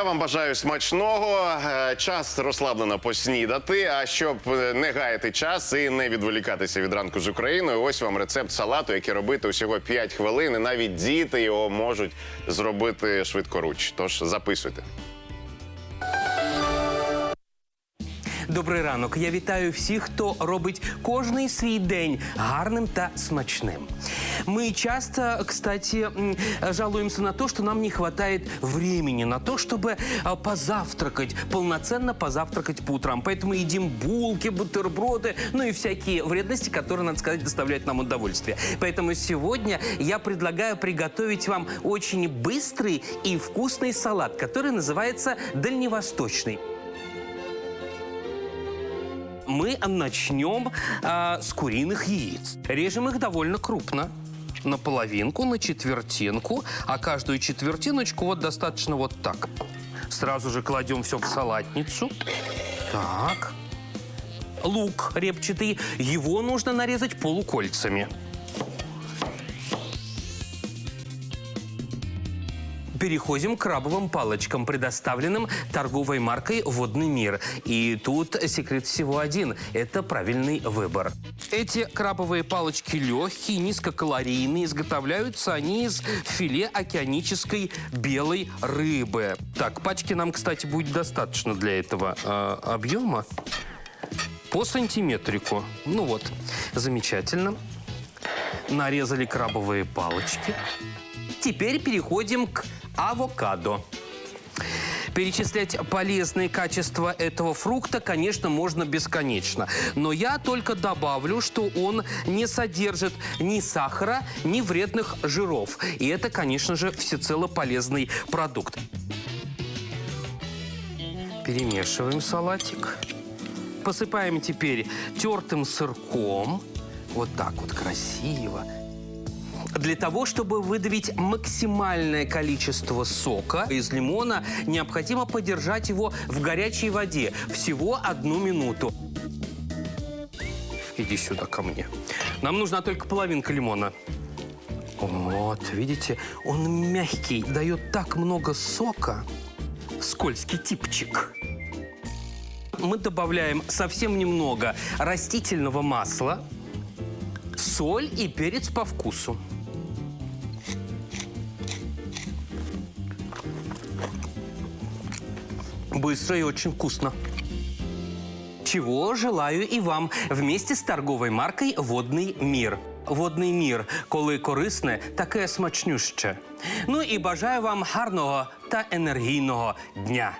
Я вам бажаю смачного. Е, Час розслаблено поснідати. А щоб не гаяти час і не відволікатися від ранку з Україною, ось вам рецепт салату, який робити усього 5 хвилин. І навіть діти його можуть зробити швидкоруч. Тож записуйте. Добрий ранок. Я вітаю всіх, хто робить кожний свій день гарним та смачним. Мы часто, кстати, м, жалуемся на то, что нам не хватает времени на то, чтобы а, позавтракать, полноценно позавтракать по утрам. Поэтому едим булки, бутерброды, ну и всякие вредности, которые, надо сказать, доставляют нам удовольствие. Поэтому сегодня я предлагаю приготовить вам очень быстрый и вкусный салат, который называется дальневосточный мы начнем а, с куриных яиц. Режем их довольно крупно. На половинку, на четвертинку, а каждую четвертиночку вот достаточно вот так. Сразу же кладем все в салатницу. Так. Лук репчатый, его нужно нарезать полукольцами. Переходим к крабовым палочкам, предоставленным торговой маркой «Водный мир». И тут секрет всего один – это правильный выбор. Эти крабовые палочки легкие, низкокалорийные. Изготовляются они из филе океанической белой рыбы. Так, пачки нам, кстати, будет достаточно для этого э, объема. По сантиметрику. Ну вот, замечательно. Нарезали крабовые палочки. Теперь переходим к авокадо. Перечислять полезные качества этого фрукта, конечно, можно бесконечно. Но я только добавлю, что он не содержит ни сахара, ни вредных жиров. И это, конечно же, всецело полезный продукт. Перемешиваем салатик. Посыпаем теперь тертым сырком. Вот так вот красиво. Для того, чтобы выдавить максимальное количество сока из лимона, необходимо подержать его в горячей воде всего одну минуту. Иди сюда ко мне. Нам нужна только половинка лимона. Вот, видите, он мягкий, дает так много сока. Скользкий типчик. Мы добавляем совсем немного растительного масла, соль и перец по вкусу. Быстро и очень вкусно. Чего желаю і вам вместе з торговою маркою Водний мір. Водний мір, коли корисне, таке смачнюще. Ну і бажаю вам гарного та енергійного дня.